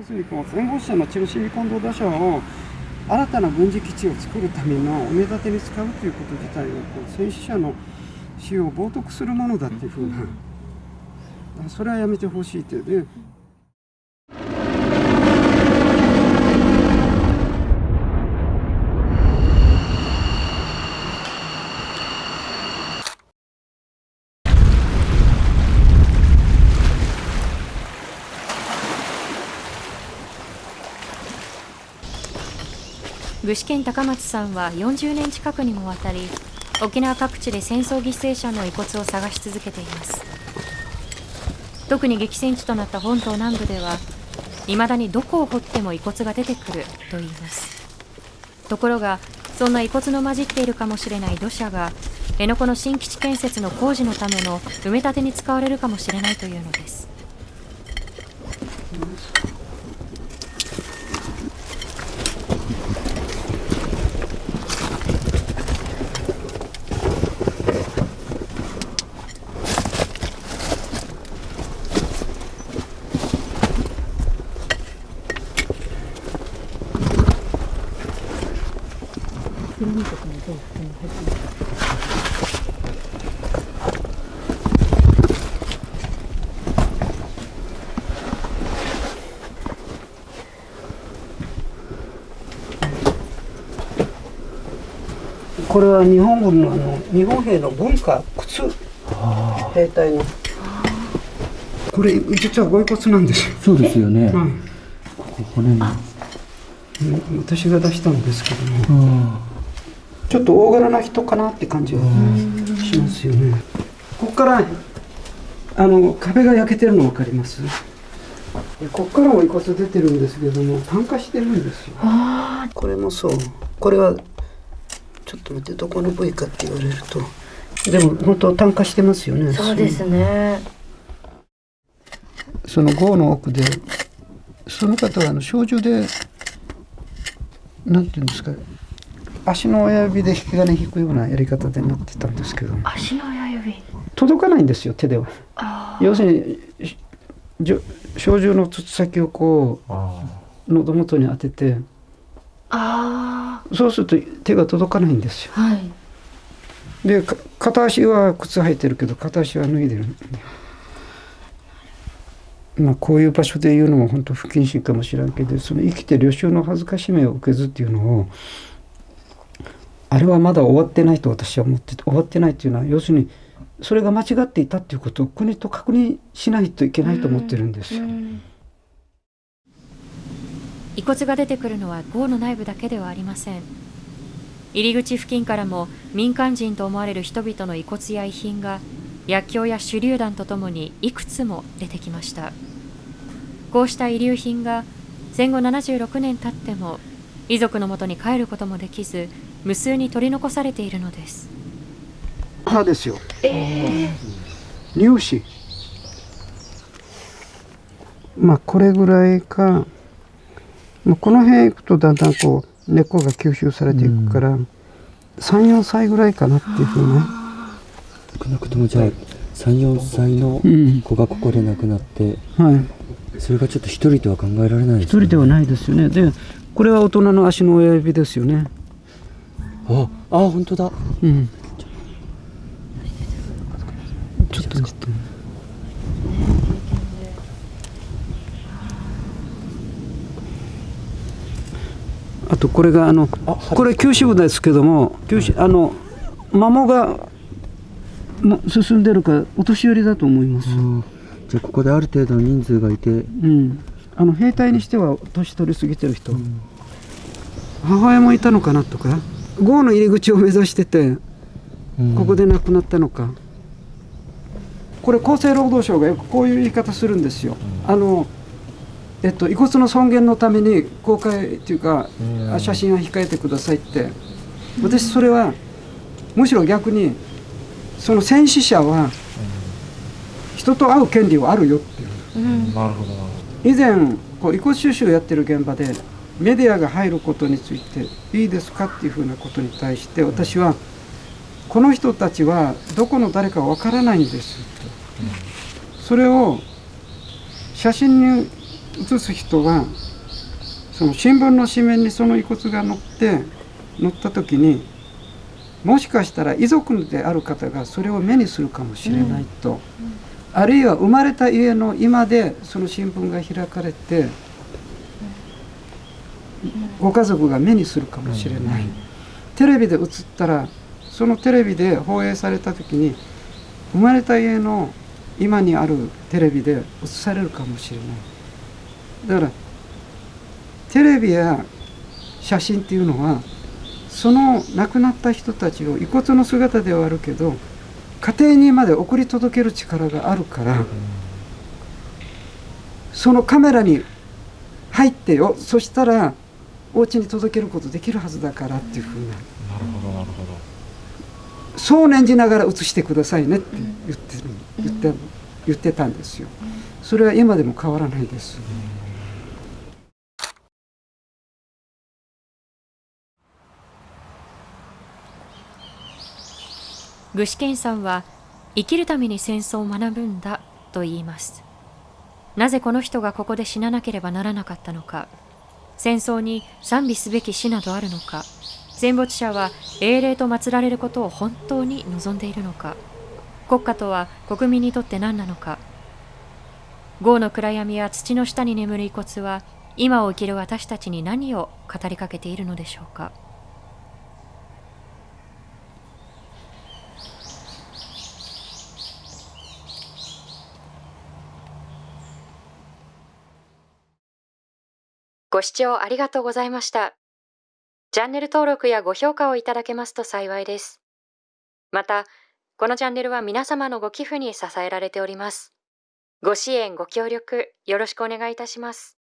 要するにこう戦後者のチェルシーコンド打者を新たな軍事基地を作るための埋め立てに使うということ自体はこう戦死者の死を冒涜するものだっていうふうなそれはやめてほしいというね。具志堅高松さんは40年近くにもわたり沖縄各地で戦争犠牲者の遺骨を探し続けています。特に激戦地となった本島南部ではいまだにどこを掘っても遺骨が出てくると言います。ところがそんな遺骨の混じっているかもしれない土砂が辺野古の新基地建設の工事のための埋め立てに使われるかもしれないというのです。これは日本軍のあの日本兵の文化靴。兵隊の。これ実はご遺骨なんです。よ、そうですよね。はい。骨に。私が出したんですけどもちょっと大柄な人かなって感じがしますよね。ここからあの壁が焼けてるの分かります？ここからも遺骨出てるんですけども炭化してるんですよ。これもそう。これはちょっと待ってどこの部位かって言われると。でも本当炭化してますよねそうですね。その壕の奥でその方はあの小銃でなんていうんですか足の親指で引き金引くようなやり方でなってたんですけど。足の親指？届かないんですよ手では。あ要するに小銃の筒先をこう喉元に当てて。あそうすると手が届かないんですよ。はい。でか片足は靴履いてるけど片足は脱いでるまあこういう場所で言うのも本当不謹慎かもしれんけどその生きて領収の恥ずかしめを受けずっていうのをあれはまだ終わってないと私は思ってて終わってないっていうのは要するにそれが間違っていたっていうことを国と確認しないといけないと思ってるんですよ。遺骨が出てくるのは壕の内部だけではありません。入り口付近からも民間人と思われる人々の遺骨や遺品が薬莢や手榴弾とともにいくつも出てきました。こうした遺留品が戦後76年経っても遺族のもとに帰ることもできず無数に取り残されているのです歯ですよ。乳歯。まあこれぐらいか。まあこの辺行くとだんだんこう根っこが吸収されていくから、三四歳ぐらいかなっていうふうね。少なくともじゃあ三四歳のうん子がここで亡くなって、はい。それがちょっと一人とは考えられないです、一人ではないですよね。で、これは大人の足の親指ですよね。あ、あ本当だ。うん。ちょっと待って。あとこれがあのあこれ九支部ですけども九支あの摩耗がも進んでるからお年寄りだと思います。うんじゃあここである程度の人数がいて、うん。あの兵隊にしては年取り過ぎてる人、母親もいたのかなとか。壕の入り口を目指しててうん。ここで亡くなったのか、これ厚生労働省がよくこういう言い方するんですよ。あのえっと、遺骨の尊厳のために公開っていうか、うん。あ写真は控えてくださいって。私それはむしろ逆にその戦死者は人と会う権利はあるよっていう。なるほどな。以前こう遺骨収集をやってる現場でメディアが入ることについていいですかっていうふうなことに対して私はこの人たちはどこの誰かわからないんです。とそれを写真に写す人はその新聞の紙面にその遺骨が載って載った時にもしかしたら遺族である方がそれを目にするかもしれないと、あるいは生まれた家の今でその新聞が開かれてご家族が目にするかもしれない、テレビで映ったらそのテレビで放映された時に生まれた家の今にあるテレビで映されるかもしれない。だからテレビや写真っていうのはその亡くなった人たちを遺骨の姿ではあるけど家庭にまで送り届ける力があるからそのカメラに入ってよそしたらお家に届けることできるはずだからっていうふうな。なるほどなるほど。そう念じながら写してくださいねって言ってる言って言ってたんですよ。それは今でも変わらないです具志堅さんは生きるために戦争を学ぶんだと言います。なぜこの人がここで死ななければならなかったのか。戦争に賛美すべき死などあるのか。戦没者は英霊と祀られることを本当に望んでいるのか。国家とは国民にとって何なのか。豪の暗闇や土の下に眠る遺骨は今を生きる私たちに何を語りかけているのでしょうか。ご視聴ありがとうございました。チャンネル登録やご評価をいただけますと幸いです。また、このチャンネルは皆様のご寄付に支えられております。ご支援、ご協力、よろしくお願いいたします。